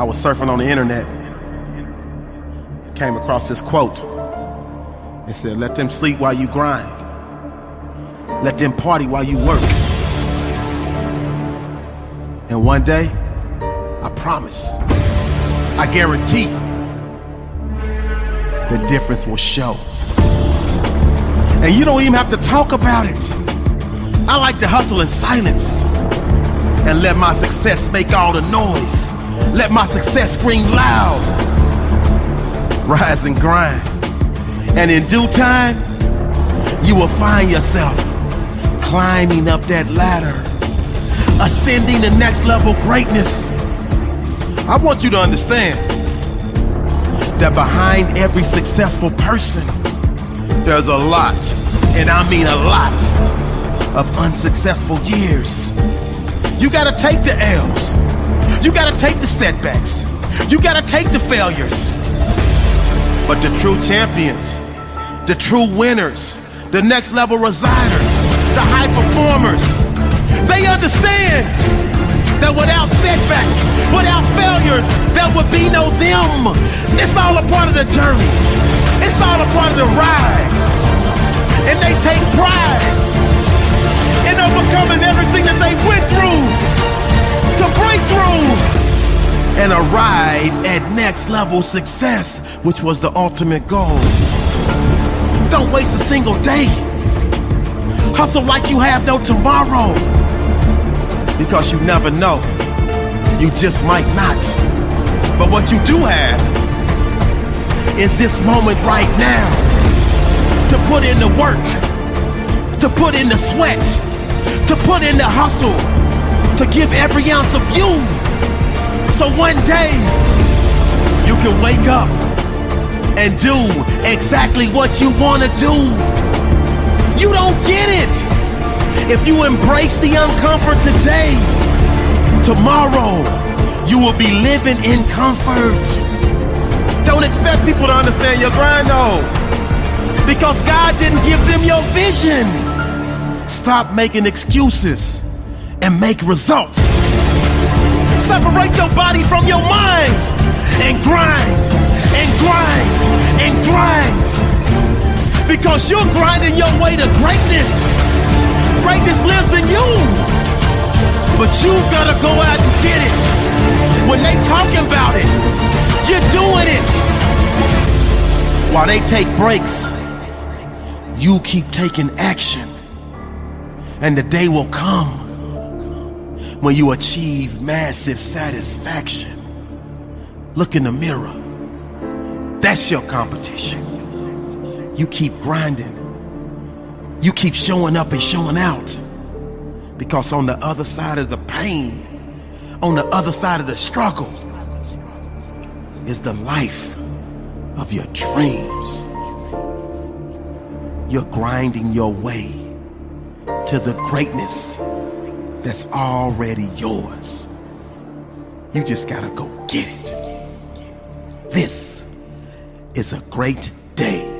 I was surfing on the internet, came across this quote. It said, Let them sleep while you grind, let them party while you work. And one day, I promise, I guarantee, the difference will show. And you don't even have to talk about it. I like to hustle in silence and let my success make all the noise. Let my success scream loud. Rise and grind. And in due time, you will find yourself climbing up that ladder, ascending the next level greatness. I want you to understand that behind every successful person, there's a lot, and I mean a lot, of unsuccessful years. You gotta take the L's. You gotta take the setbacks. You gotta take the failures. But the true champions, the true winners, the next level residers, the high performers, they understand that without setbacks, without failures, there would be no them. It's all a part of the journey. It's all a part of the ride. And they take pride arrive at next level success, which was the ultimate goal. Don't waste a single day. Hustle like you have no tomorrow. Because you never know. You just might not. But what you do have is this moment right now to put in the work, to put in the sweat, to put in the hustle, to give every ounce of you. One day you can wake up and do exactly what you want to do. You don't get it. If you embrace the uncomfort today, tomorrow you will be living in comfort. Don't expect people to understand your grind though. Because God didn't give them your vision. Stop making excuses and make results. Separate your body from your mind and grind and grind and grind. Because you're grinding your way to greatness. Greatness lives in you. But you gotta go out and get it. When they talking about it, you're doing it. While they take breaks, you keep taking action. And the day will come when you achieve massive satisfaction. Look in the mirror. That's your competition. You keep grinding. You keep showing up and showing out. Because on the other side of the pain, on the other side of the struggle, is the life of your dreams. You're grinding your way to the greatness that's already yours. You just gotta go get it. This is a great day.